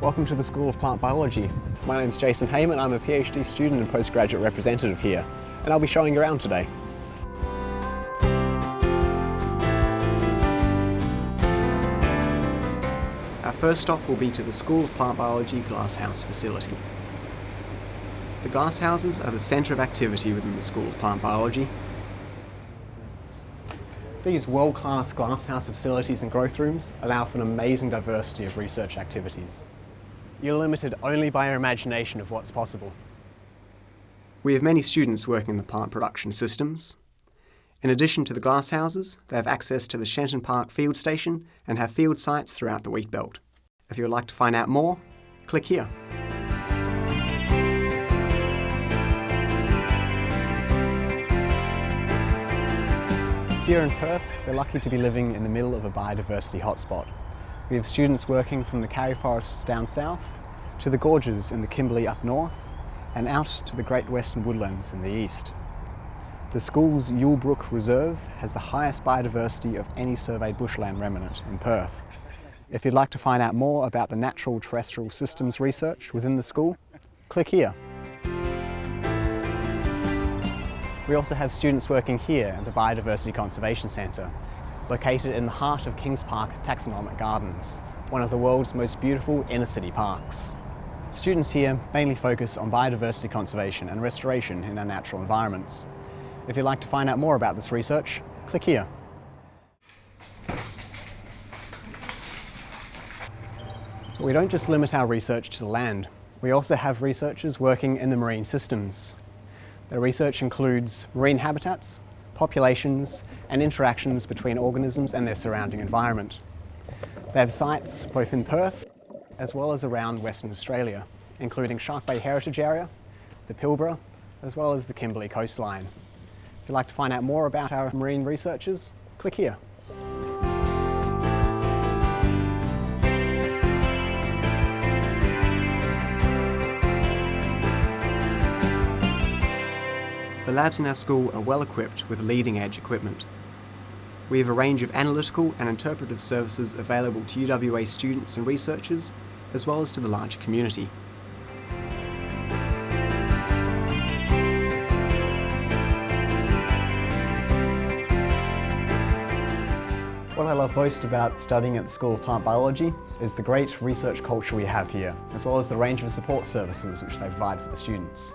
welcome to the School of Plant Biology. My name is Jason Heyman, I'm a PhD student and postgraduate representative here, and I'll be showing you around today. Our first stop will be to the School of Plant Biology Glasshouse facility. The glasshouses are the centre of activity within the School of Plant Biology. These world-class glasshouse facilities and growth rooms allow for an amazing diversity of research activities. You're limited only by your imagination of what's possible. We have many students working in the plant production systems. In addition to the glasshouses, they have access to the Shenton Park field station and have field sites throughout the wheat belt. If you would like to find out more, click here. Here in Perth, we're lucky to be living in the middle of a biodiversity hotspot. We have students working from the Karri forests down south, to the gorges in the Kimberley up north, and out to the Great Western Woodlands in the east. The school's Yule Brook Reserve has the highest biodiversity of any surveyed bushland remnant in Perth. If you'd like to find out more about the natural terrestrial systems research within the school, click here. We also have students working here at the Biodiversity Conservation Centre, located in the heart of Kings Park Taxonomic Gardens, one of the world's most beautiful inner city parks. Students here mainly focus on biodiversity conservation and restoration in our natural environments. If you'd like to find out more about this research, click here. We don't just limit our research to the land. We also have researchers working in the marine systems. Their research includes marine habitats, populations and interactions between organisms and their surrounding environment. They have sites both in Perth as well as around Western Australia, including Shark Bay Heritage Area, the Pilbara, as well as the Kimberley coastline. If you'd like to find out more about our marine researchers, click here. The labs in our school are well equipped with leading edge equipment. We have a range of analytical and interpretive services available to UWA students and researchers, as well as to the larger community. What I love most about studying at the School of Plant Biology is the great research culture we have here, as well as the range of support services which they provide for the students.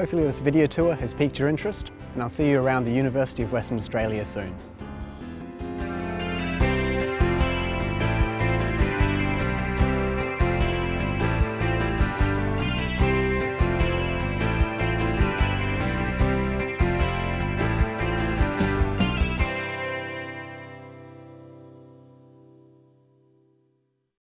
Hopefully this video tour has piqued your interest and I'll see you around the University of Western Australia soon.